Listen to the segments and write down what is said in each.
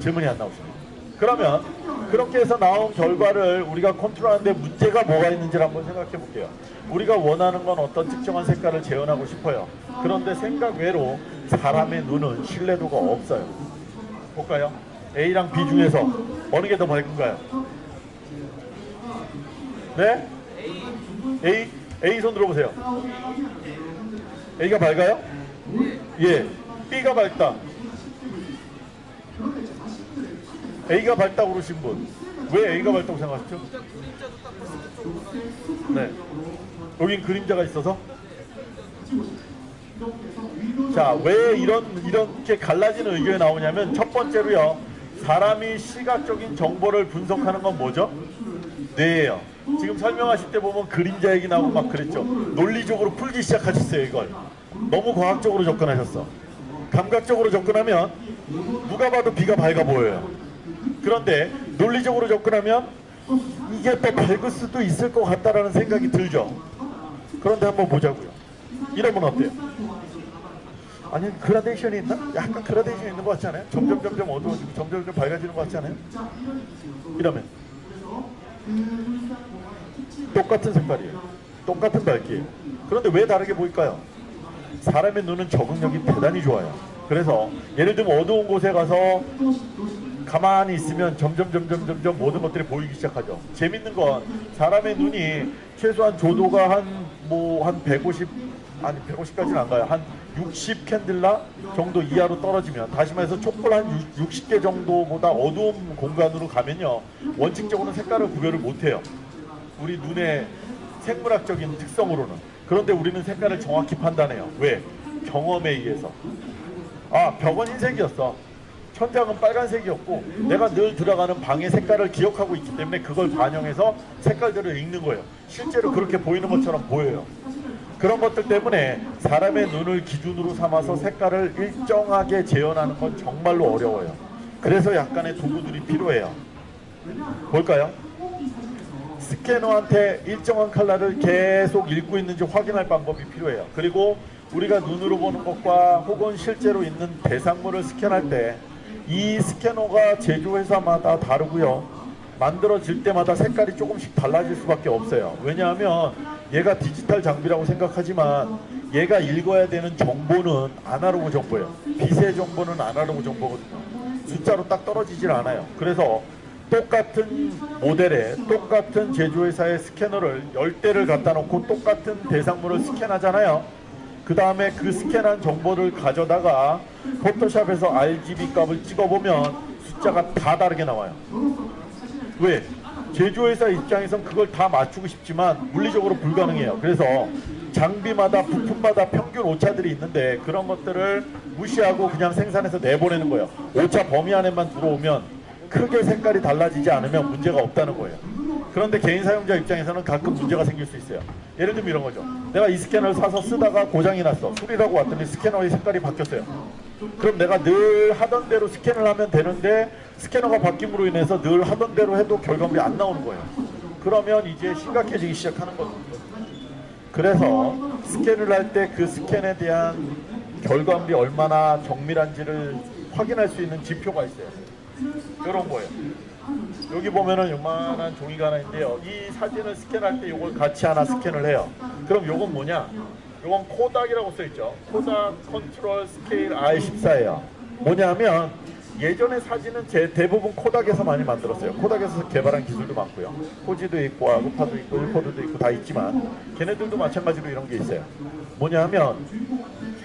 질문이 안 나오십니다. 그러면 그렇게 해서 나온 결과를 우리가 컨트롤하는데 문제가 뭐가 있는지를 한번 생각해 볼게요. 우리가 원하는 건 어떤 특정한 색깔을 재현하고 싶어요. 그런데 생각 외로 사람의 눈은 신뢰도가 없어요. 볼까요? A랑 B 중에서 어느 게 더 밝은가요? 네? A? A 손 들어보세요. A가 밝아요? 예. B가 밝다. A가 밝다고 그러신 분. 왜 A가 밝다고 생각하시죠? 네. 여긴 그림자가 있어서? 자, 왜 이런, 이렇게 갈라지는 의견이 나오냐면 첫 번째로요. 사람이 시각적인 정보를 분석하는 건 뭐죠? 뇌예요. 지금 설명하실 때 보면 그림자 얘기 나오고 막 그랬죠. 논리적으로 풀기 시작하셨어요, 이걸. 너무 과학적으로 접근하셨어. 감각적으로 접근하면 누가 봐도 비가 밝아 보여요. 그런데 논리적으로 접근하면 이게 또 밝을 수도 있을 것 같다라는 생각이 들죠. 그런데 한번 보자고요. 이러면 어때요? 아니 그라데이션이 있나? 약간 그라데이션이 있는 것 같지 않아요? 점점 점점 어두워지고 점점 점점 밝아지는 것 같지 않아요? 이러면 똑같은 색깔이에요. 똑같은 밝기예요. 그런데 왜 다르게 보일까요? 사람의 눈은 적응력이 대단히 좋아요. 그래서 예를 들면 어두운 곳에 가서 가만히 있으면 점점 점점 점점 모든 것들이 보이기 시작하죠. 재밌는 건 사람의 눈이 최소한 조도가 한 뭐 한 150 아니 150까지는 안 가요. 한 60 캔들라 정도 이하로 떨어지면 다시 말해서 촛불 한 60개 정도보다 어두운 공간으로 가면요. 원칙적으로는 색깔을 구별을 못 해요. 우리 눈의 생물학적인 특성으로는. 그런데 우리는 색깔을 정확히 판단해요. 왜? 경험에 의해서. 아, 벽은 흰색이었어. 천장은 빨간색이었고 내가 늘 들어가는 방의 색깔을 기억하고 있기 때문에 그걸 반영해서 색깔들을 읽는 거예요. 실제로 그렇게 보이는 것처럼 보여요. 그런 것들 때문에 사람의 눈을 기준으로 삼아서 색깔을 일정하게 재현하는 건 정말로 어려워요. 그래서 약간의 도구들이 필요해요. 볼까요? 스캐너한테 일정한 컬러를 계속 읽고 있는지 확인할 방법이 필요해요. 그리고 우리가 눈으로 보는 것과 혹은 실제로 있는 대상물을 스캔할 때 이 스캐너가 제조회사마다 다르고요. 만들어질 때마다 색깔이 조금씩 달라질 수밖에 없어요. 왜냐하면 얘가 디지털 장비라고 생각하지만 얘가 읽어야 되는 정보는 아날로그 정보예요. 빛의 정보는 아날로그 정보거든요. 숫자로 딱 떨어지질 않아요. 그래서 똑같은 모델에 똑같은 제조회사의 스캐너를 10대를 갖다 놓고 똑같은 대상물을 스캔하잖아요. 그 다음에 그 스캔한 정보를 가져다가 포토샵에서 RGB 값을 찍어보면 숫자가 다 다르게 나와요. 왜? 제조회사 입장에선 그걸 다 맞추고 싶지만 물리적으로 불가능해요. 그래서 장비마다 부품마다 평균 오차들이 있는데 그런 것들을 무시하고 그냥 생산해서 내보내는 거예요. 오차 범위 안에만 들어오면 크게 색깔이 달라지지 않으면 문제가 없다는 거예요. 그런데 개인 사용자 입장에서는 가끔 문제가 생길 수 있어요. 예를 들면 이런 거죠. 내가 이 스캐너를 사서 쓰다가 고장이 났어. 수리라고 왔더니 스캐너의 색깔이 바뀌었어요. 그럼 내가 늘 하던 대로 스캔을 하면 되는데 스캐너가 바뀜으로 인해서 늘 하던 대로 해도 결과물이 안 나오는 거예요. 그러면 이제 심각해지기 시작하는 거죠. 그래서 스캔을 할 때 그 스캔에 대한 결과물이 얼마나 정밀한지를 확인할 수 있는 지표가 있어요. 이런 거예요. 여기 보면은 요만한 종이가 하나 있는데요. 이 사진을 스캔할 때 이걸 같이 하나 스캔을 해요. 그럼 요건 뭐냐? 요건 코닥이라고 써있죠. 코닥 Control Scale T14예요. 뭐냐면 예전에 사진은 제 대부분 코닥에서 많이 만들었어요. 코닥에서 개발한 기술도 많고요. 후지도 있고 아그파도 있고 일포드도 있고 다 있지만 걔네들도 마찬가지로 이런 게 있어요. 뭐냐면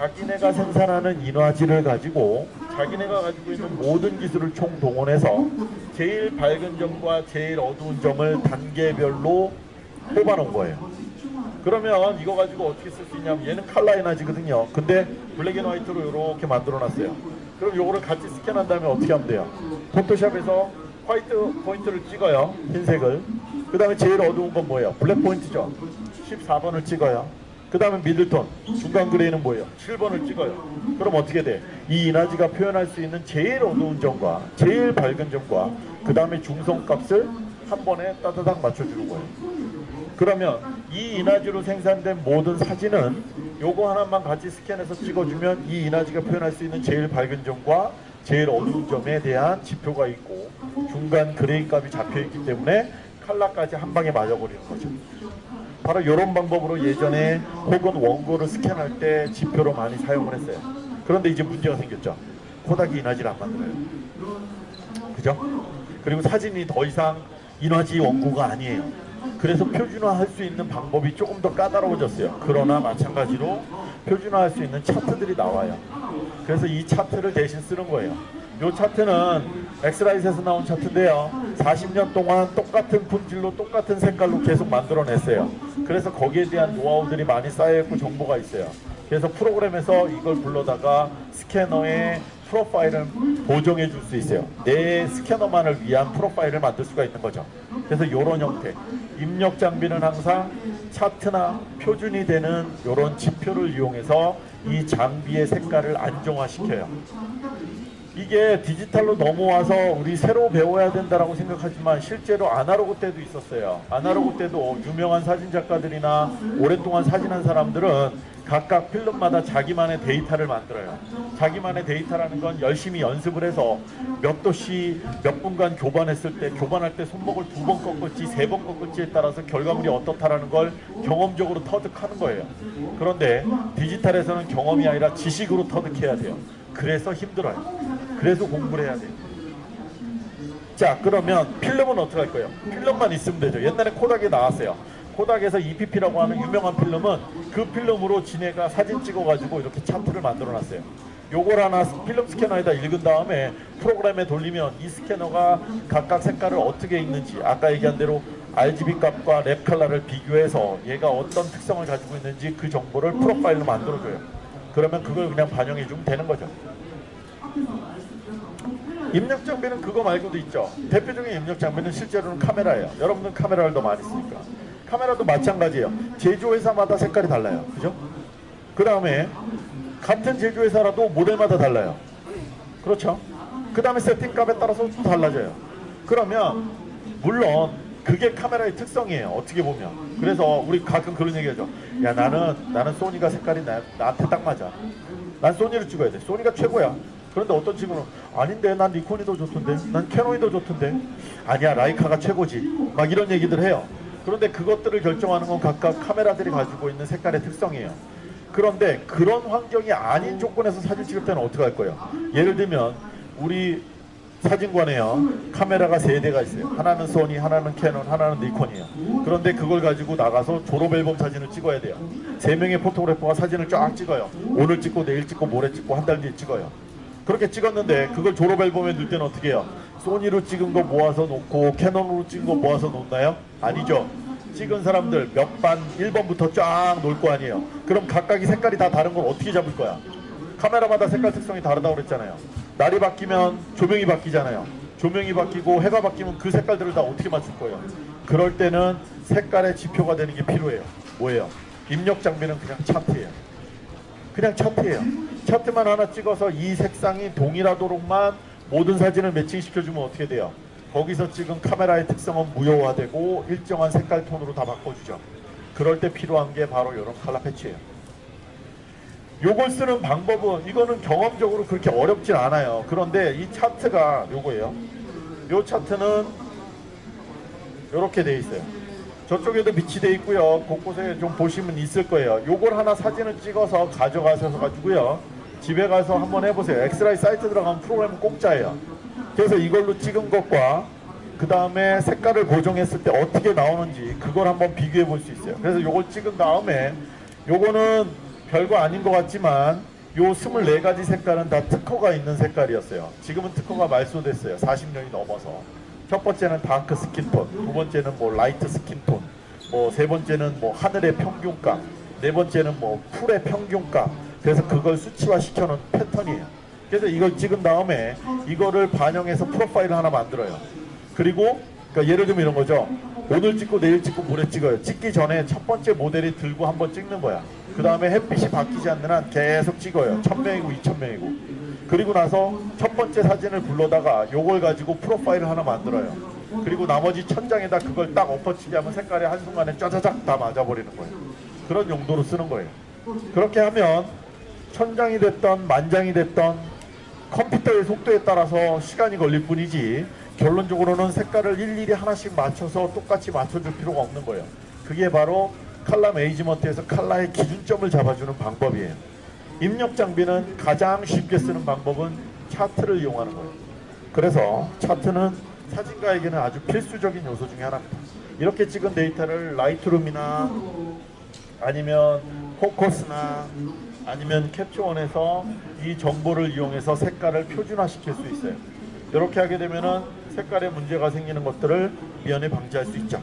자기네가 생산하는 인화지를 가지고 자기네가 가지고 있는 모든 기술을 총동원해서 제일 밝은 점과 제일 어두운 점을 단계별로 뽑아놓은 거예요. 그러면 이거 가지고 어떻게 쓸 수 있냐면 얘는 칼라 인화지거든요. 근데 black and white로 이렇게 만들어 놨어요. 그럼 요거를 같이 스캔한 다음에 어떻게 하면 돼요? 포토샵에서 white point를 찍어요. 흰색을. 그 다음에 제일 어두운 건 뭐예요? black point죠. 14번을 찍어요. 그 다음에 middle tone, 중간 gray는 뭐예요? 7번을 찍어요. 그럼 어떻게 돼? 이 인화지가 표현할 수 있는 제일 어두운 점과 제일 밝은 점과 그 다음에 중성값을 한 번에 따다닥 맞춰주는 거예요. 그러면 이 인화지로 생산된 모든 사진은 요거 하나만 같이 스캔해서 찍어주면 이 인화지가 표현할 수 있는 제일 밝은 점과 제일 어두운 점에 대한 지표가 있고 중간 gray 값이 잡혀 있기 때문에 칼라까지 한 방에 맞아버리는 거죠. 바로 이런 방법으로 예전에 혹은 원고를 스캔할 때 지표로 많이 사용을 했어요. 그런데 이제 문제가 생겼죠. 코닥이 인화지를 안 만들어요. 그죠? 그리고 사진이 더 이상 인화지 원고가 아니에요. 그래서 표준화할 수 있는 방법이 조금 더 까다로워졌어요. 그러나 마찬가지로 표준화할 수 있는 차트들이 나와요. 그래서 이 차트를 대신 쓰는 거예요. 이 차트는 엑스라이트에서 나온 차트인데요. 40년 동안 똑같은 품질로 똑같은 색깔로 계속 만들어냈어요. 그래서 거기에 대한 노하우들이 많이 쌓여있고 정보가 있어요. 그래서 프로그램에서 이걸 불러다가 스캐너에 프로파일을 보정해 줄 수 있어요. 내 스캐너만을 위한 프로파일을 만들 수가 있는 거죠. 그래서 이런 형태. 입력 장비는 항상 차트나 표준이 되는 이런 지표를 이용해서 이 장비의 색깔을 안정화시켜요. 이게 디지털로 넘어와서 우리 새로 배워야 된다라고 생각하지만 실제로 아날로그 때도 있었어요. 아날로그 때도 유명한 사진 작가들이나 오랫동안 사진한 사람들은 각각 필름마다 자기만의 데이터를 만들어요. 자기만의 데이터라는 건 열심히 연습을 해서 몇 도씩 몇 분간 교반했을 때 교반할 때 손목을 두 번 꺾을지 세 번 꺾을지에 따라서 결과물이 어떻다라는 걸 경험적으로 터득하는 거예요. 그런데 디지털에서는 경험이 아니라 지식으로 터득해야 돼요. 그래서 힘들어요. 그래서 공부를 해야 돼요. 자 그러면 필름은 어떻게 할 거예요? 필름만 있으면 되죠. 옛날에 코닥에 나왔어요. 코닥에서 EPP라고 하는 유명한 필름은 그 필름으로 지네가 사진 찍어가지고 이렇게 차트를 만들어놨어요. 요걸 하나 필름 스캐너에다 읽은 다음에 프로그램에 돌리면 이 스캐너가 각각 색깔을 어떻게 읽는지 아까 얘기한 대로 RGB 값과 Lab color를 비교해서 얘가 어떤 특성을 가지고 있는지 그 정보를 profile로 만들어줘요. 그러면 그걸 그냥 반영해 주면 되는 거죠. 입력 장비는 그거 말고도 있죠. 대표적인 입력 장비는 실제로는 카메라예요. 여러분들 카메라를 더 많이 쓰니까. 카메라도 마찬가지예요. 제조회사마다 색깔이 달라요. 그죠? 그 다음에 같은 제조회사라도 모델마다 달라요. 그렇죠? 그 다음에 세팅값에 따라서 또 달라져요. 그러면 물론 그게 카메라의 특성이에요. 어떻게 보면. 그래서 우리 가끔 그런 얘기하죠. 야 나는 나는 소니가 색깔이 나, 나한테 딱 맞아. 난 소니를 찍어야 돼. 소니가 최고야. 그런데 어떤 친구는 아닌데 난 니콘이 더 좋던데 난 캐논이 더 좋던데 아니야 라이카가 최고지 막 이런 얘기들 해요 그런데 그것들을 결정하는 건 각각 카메라들이 가지고 있는 색깔의 특성이에요 그런데 그런 환경이 아닌 조건에서 사진 찍을 때는 어떻게 할 거예요 예를 들면 우리 사진관에요 카메라가 세 대가 있어요 하나는 소니 하나는 캐논 하나는 니콘이에요 그런데 그걸 가지고 나가서 졸업 앨범 사진을 찍어야 돼요 세 명의 photographer가 사진을 쫙 찍어요 오늘 찍고 내일 찍고 모레 찍고 한 달 뒤에 찍어요 그렇게 찍었는데 그걸 졸업 앨범에 넣을 때는 어떻게 해요? 소니로 찍은 거 모아서 놓고 캐논으로 찍은 거 모아서 놓나요? 아니죠. 찍은 사람들 몇 반 1번부터 쫙 놓을 거 아니에요. 그럼 각각이 색깔이 다 다른 걸 어떻게 잡을 거야? 카메라마다 색깔 특성이 다르다고 그랬잖아요. 날이 바뀌면 조명이 바뀌잖아요. 조명이 바뀌고 해가 바뀌면 그 색깔들을 다 어떻게 맞출 거예요? 그럴 때는 색깔의 지표가 되는 게 필요해요. 뭐예요? 입력 장비는 그냥 차트예요. 그냥 차트예요. 차트만 하나 찍어서 이 색상이 동일하도록만 모든 사진을 매칭시켜주면 어떻게 돼요? 거기서 찍은 카메라의 특성은 무효화되고 일정한 색깔 톤으로 다 바꿔주죠. 그럴 때 필요한 게 바로 이런 칼라 패치예요. 요걸 쓰는 방법은 이거는 경험적으로 그렇게 어렵진 않아요. 그런데 이 차트가 요거예요. 요 차트는 이렇게 돼 있어요. 저쪽에도 밑이 돼 있고요. 곳곳에 좀 보시면 있을 거예요. 요걸 하나 사진을 찍어서 가져가셔서 가지고요. 집에 가서 한번 해보세요. 엑스라이 사이트 들어가면 프로그램 공짜예요. 그래서 이걸로 찍은 것과 그 다음에 색깔을 고정했을 때 어떻게 나오는지 그걸 한번 비교해 볼 수 있어요. 그래서 요걸 찍은 다음에 요거는 별거 아닌 것 같지만 요 24가지 색깔은 다 특허가 있는 색깔이었어요. 지금은 특허가 말소됐어요. 40년이 넘어서. 첫 번째는 dark skin tone, 두 번째는 뭐 light skin tone, 뭐 세 번째는 뭐 하늘의 평균값, 네 번째는 뭐 풀의 평균값. 그래서 그걸 수치화 시켜놓은 패턴이에요. 그래서 이걸 찍은 다음에 이거를 반영해서 프로파일을 하나 만들어요. 그리고 그러니까 예를 들면 이런 거죠. 오늘 찍고 내일 찍고 모레 찍어요. 찍기 전에 첫 번째 모델이 들고 한번 찍는 거야. 그 다음에 햇빛이 바뀌지 않는 한 계속 찍어요. 1000명이고 2000명이고. 그리고 나서 첫 번째 사진을 불러다가 요걸 가지고 프로파일을 하나 만들어요. 그리고 나머지 천장에다 그걸 딱 엎어치게 하면 색깔이 한순간에 짜자작 다 맞아버리는 거예요. 그런 용도로 쓰는 거예요. 그렇게 하면 천장이 됐던 만장이 됐던 컴퓨터의 속도에 따라서 시간이 걸릴 뿐이지 결론적으로는 색깔을 일일이 하나씩 맞춰서 똑같이 맞춰줄 필요가 없는 거예요. 그게 바로 칼라 메이지먼트에서 칼라의 기준점을 잡아주는 방법이에요. 입력 장비는 가장 쉽게 쓰는 방법은 차트를 이용하는 거예요. 그래서 차트는 사진가에게는 아주 필수적인 요소 중에 하나입니다. 이렇게 찍은 데이터를 Lightroom이나 아니면 Phocus나 아니면 Capture One에서 이 정보를 이용해서 색깔을 표준화 시킬 수 있어요. 이렇게 하게 되면은 색깔에 문제가 생기는 것들을 미연에 방지할 수 있죠.